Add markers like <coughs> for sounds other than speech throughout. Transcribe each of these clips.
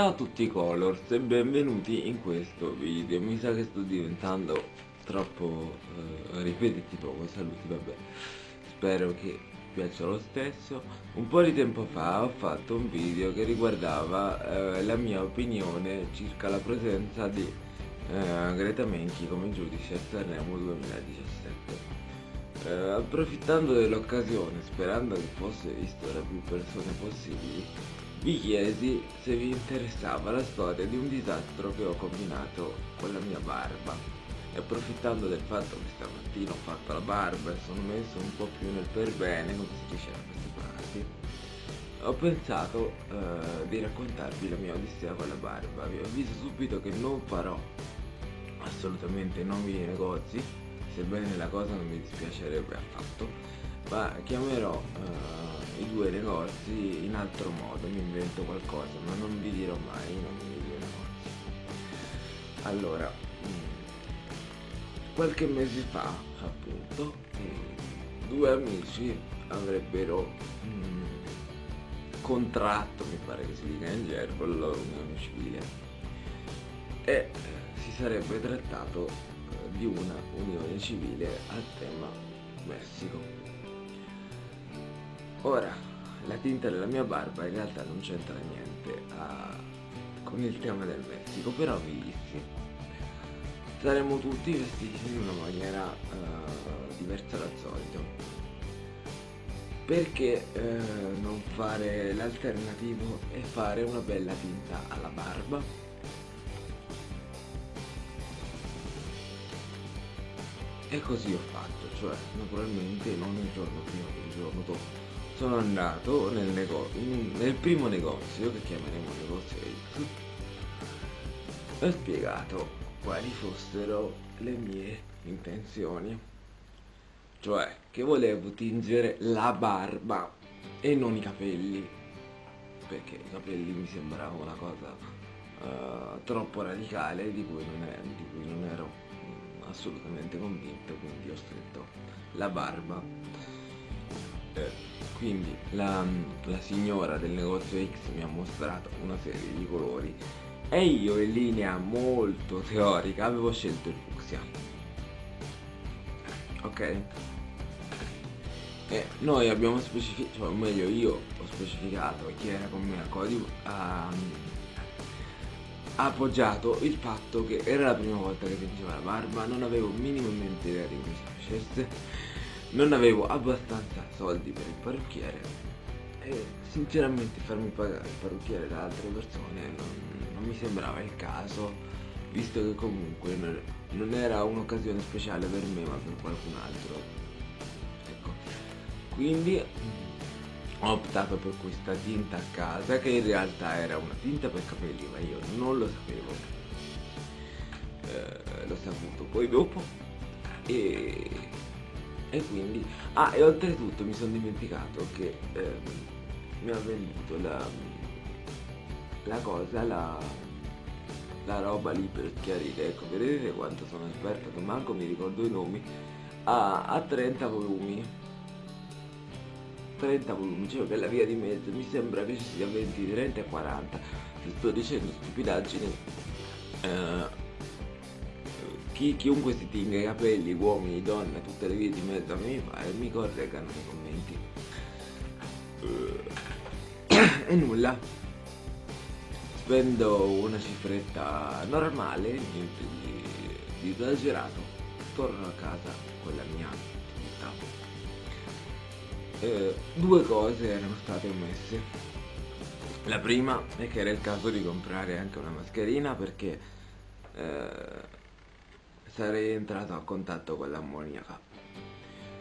Ciao a tutti Colors e benvenuti in questo video. Mi sa che sto diventando troppo eh, ripetitivo con saluti, vabbè. Spero che piaccia lo stesso. Un po' di tempo fa ho fatto un video che riguardava eh, la mia opinione circa la presenza di eh, Greta Menchi come giudice a Sanremo 2017 eh, approfittando dell'occasione, sperando che fosse visto da più persone possibili, vi chiesi se vi interessava la storia di un disastro che ho combinato con la mia barba. E approfittando del fatto che stamattina ho fatto la barba e sono messo un po' più nel per bene, come si dice da queste parti, ho pensato eh, di raccontarvi la mia odissea con la barba. Vi avviso subito che non farò assolutamente nomi di negozi, sebbene la cosa non mi dispiacerebbe affatto, ma chiamerò uh, i due negozi in altro modo, mi invento qualcosa, ma non vi dirò mai i nomi dei due negozi. Allora, mm, qualche mese fa, appunto, mm, due amici avrebbero mm, contratto, mi pare che si dica in gergo, la loro unione civile e eh, si sarebbe trattato di una unione civile al tema Messico. Ora, la tinta della mia barba in realtà non c'entra niente a, con il tema del Messico, però vi saremo tutti vestiti in una maniera uh, diversa dal solito. Perché uh, non fare l'alternativo e fare una bella tinta alla barba? E così ho fatto, cioè naturalmente non il giorno prima il giorno dopo. Sono andato nel, nel primo negozio, che chiameremo negozio X, e ho spiegato quali fossero le mie intenzioni. Cioè che volevo tingere la barba e non i capelli, perché i capelli mi sembrava una cosa uh, troppo radicale di cui non, è, di cui non ero assolutamente convinto quindi ho stretto la barba quindi la, la signora del negozio X mi ha mostrato una serie di colori e io in linea molto teorica avevo scelto il fucsia. Ok? E noi abbiamo specificato, cioè, o meglio io ho specificato chi era con me a codice um, ha appoggiato il fatto che era la prima volta che tingeva la barba, non avevo minimamente idea di come si facesse, non avevo abbastanza soldi per il parrucchiere e sinceramente farmi pagare il parrucchiere da altre persone non, non mi sembrava il caso, visto che comunque non era un'occasione speciale per me ma per qualcun altro. Ecco. Quindi ho optato per questa tinta a casa che in realtà era una tinta per capelli ma io non lo sapevo eh, l'ho saputo poi dopo e, e quindi ah e oltretutto mi sono dimenticato che eh, mi ha venduto la, la cosa la, la roba lì per chiarire ecco vedete quanto sono esperto che manco mi ricordo i nomi a, a 30 volumi. 30 volumi, cioè per la via di mezzo mi sembra che ci sia 20, 30 e 40 se sto dicendo stupidaggini eh, chi, chiunque si tinga i capelli, uomini, donne, tutte le vie di mezzo a me fa e mi correggano nei commenti. Eh, <coughs> e nulla. Spendo una cifretta normale niente di, di esagerato torno a casa con la mia attività. Eh, due cose erano state omesse. La prima è che era il caso di comprare anche una mascherina perché eh, sarei entrato a contatto con l'ammoniaca.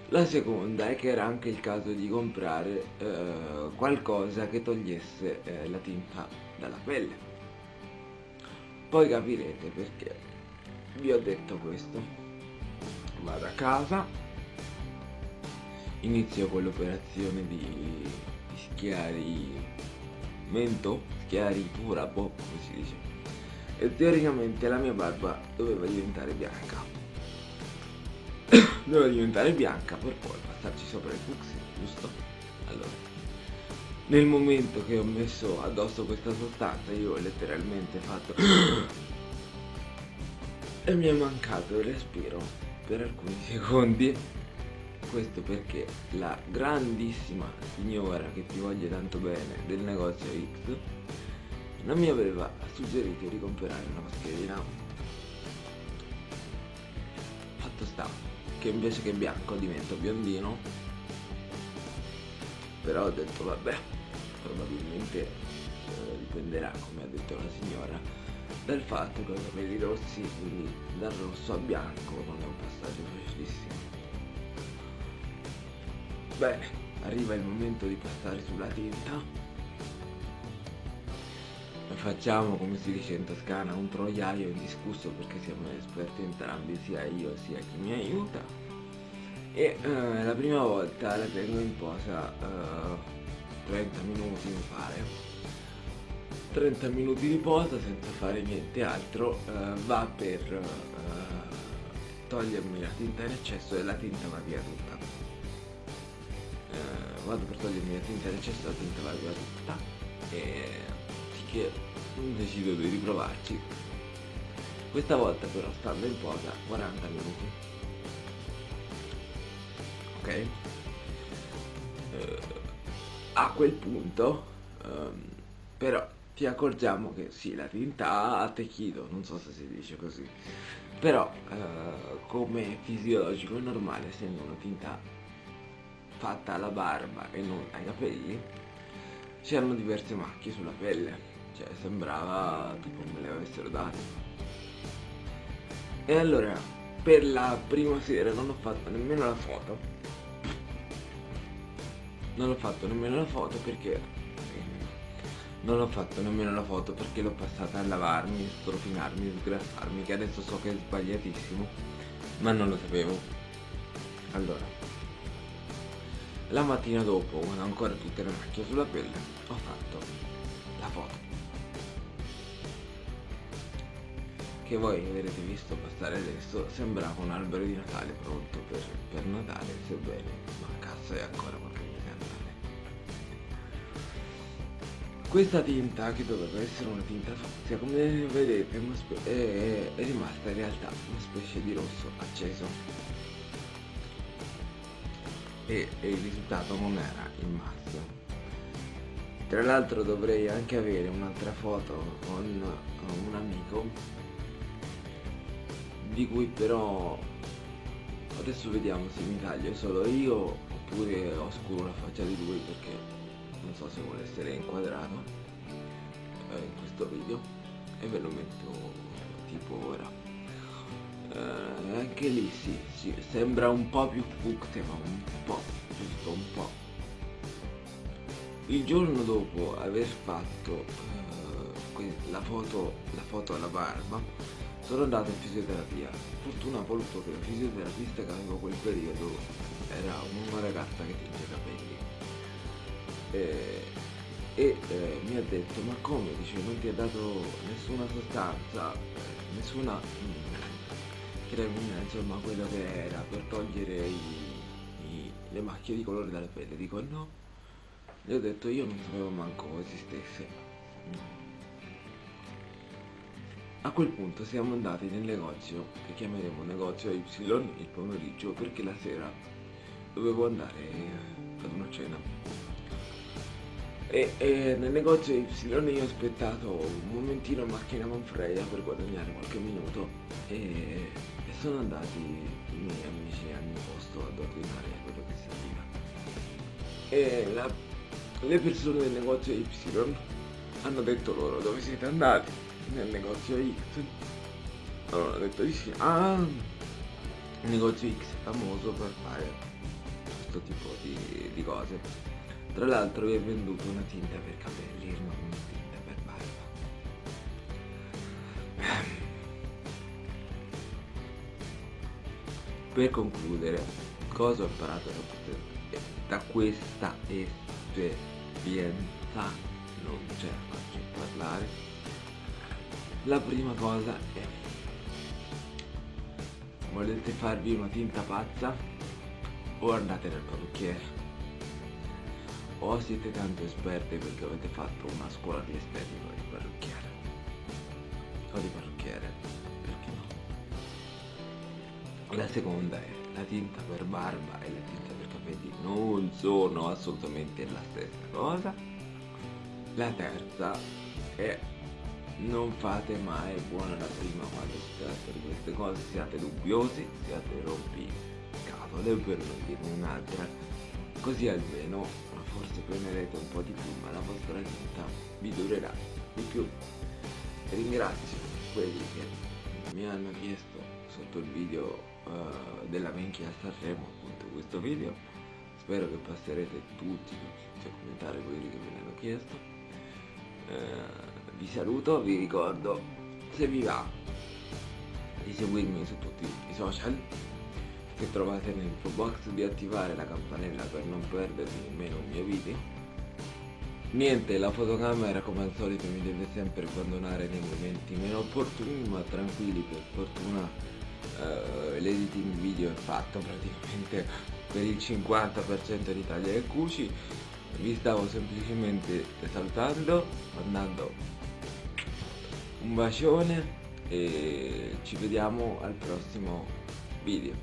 La seconda è che era anche il caso di comprare eh, qualcosa che togliesse eh, la tinta dalla pelle. Poi capirete perché vi ho detto questo. Vado a casa, inizio con l'operazione di, di schiarimento, schiaritura, boh, come si dice. E teoricamente la mia barba doveva diventare bianca. <coughs> doveva diventare bianca per poi passarci sopra il fucsia, giusto? Allora, nel momento che ho messo addosso questa sostanza io ho letteralmente fatto <coughs> e mi è mancato il respiro per alcuni <laughs> secondi questo perché la grandissima signora che ti voglio tanto bene del negozio X non mi aveva suggerito di comprare una mascherina. Fatto sta che invece che bianco divento biondino. Però ho detto vabbè probabilmente eh, dipenderà come ha detto la signora dal fatto che ho i capelli rossi quindi dal rosso a bianco non è un passaggio facilissimo bene arriva il momento di passare sulla tinta facciamo come si dice in toscana un troiaio indiscusso perché siamo esperti entrambi sia io sia chi mi aiuta. E eh, la prima volta la tengo in posa eh, 30 minuti mi pare. 30 minuti di posa senza fare niente altro uh, va per uh, togliermi la tinta in eccesso e la tinta va via tutta. Uh, vado per togliermi la tinta in eccesso e la tinta va via tutta. E che decido di riprovarci. Questa volta però stando in posa 40 minuti. Ok? A quel punto um, però ti accorgiamo che sì la tinta ha attecchito non so se si dice così. Però uh, come fisiologico e normale essendo una tinta fatta alla barba e non ai capelli c'erano diverse macchie sulla pelle cioè sembrava tipo me le avessero date. E allora per la prima sera non ho fatto nemmeno la foto. Non ho fatto nemmeno la foto perché non ho fatto nemmeno la foto perché l'ho passata a lavarmi, strofinarmi, sgrassarmi che adesso so che è sbagliatissimo ma non lo sapevo. Allora la mattina dopo quando ancora tutte le macchie sulla pelle ho fatto la foto che voi avrete visto passare adesso sembrava un albero di Natale pronto per, per Natale sebbene mancasse ancora qualche Questa tinta, che doveva essere una tinta fuzia, come vedete è, è rimasta in realtà una specie di rosso acceso. E, e il risultato non era il massimo. Tra l'altro dovrei anche avere un'altra foto con un amico di cui però adesso vediamo se mi taglio solo io oppure oscuro la faccia di lui perché non so se vuole essere inquadrato eh, in questo video e ve lo metto tipo ora. Eh, anche lì sì, sì, sembra un po' più fucsia ma un po', giusto un po' il giorno dopo aver fatto eh, la, foto, la foto alla barba sono andato in fisioterapia. Fortuna ha voluto che la fisioterapista che avevo quel periodo era una ragazza che tinge i capelli. Eh, e eh, mi ha detto ma come? Dice non ti ha dato nessuna sostanza eh, nessuna mm, cremina insomma quello che era per togliere i, i, le macchie di colore dalle pelle. Dico no. Gli ho detto io non sapevo manco esistesse a quel punto siamo andati nel negozio che chiameremo negozio Y il pomeriggio perché la sera dovevo andare ad una cena. E, e, nel negozio Y io ho aspettato un momentino a macchina Manfreia per guadagnare qualche minuto e, e sono andati i miei amici al mio posto ad ordinare quello che serviva. E la, le persone del negozio Y hanno detto loro dove siete andati nel negozio X allora hanno detto di sì ah il negozio X è famoso per fare questo tipo di, di cose tra l'altro vi ho venduto una tinta per capelli, non una tinta per barba. Per concludere, cosa ho imparato da questa esperienza? Non ce la faccio parlare. La prima cosa è volete farvi una tinta pazza? O andate dal parrucchiere. O siete tanto esperte perché avete fatto una scuola di estetica di parrucchiere. O di parrucchiere perché no? La seconda è la tinta per barba e la tinta per capelli non sono assolutamente la stessa cosa. La terza è non fate mai buona la prima quando si tratta di queste cose siate dubbiosi siate rompi scatole per non dire un'altra. Così almeno forse prenderete un po' di più ma la vostra vita vi durerà di più. Ringrazio quelli che mi hanno chiesto sotto il video uh, della a Sanremo appunto questo video. Spero che passerete tutti, a commentare quelli che ve ne hanno chiesto. Uh, vi saluto vi ricordo se vi va di seguirmi su tutti i social che trovate nell'info box di attivare la campanella per non perdervi nemmeno un mio video. Niente la fotocamera come al solito mi deve sempre abbandonare nei momenti meno opportuni ma tranquilli per fortuna uh, l'editing video è fatto praticamente per il 50% di taglia e cuci vi stavo semplicemente salutando mandando un bacione e ci vediamo al prossimo video